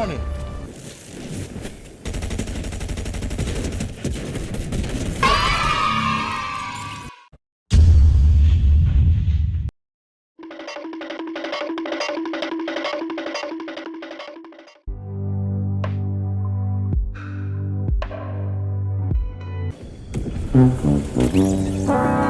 running. Mm-hmm.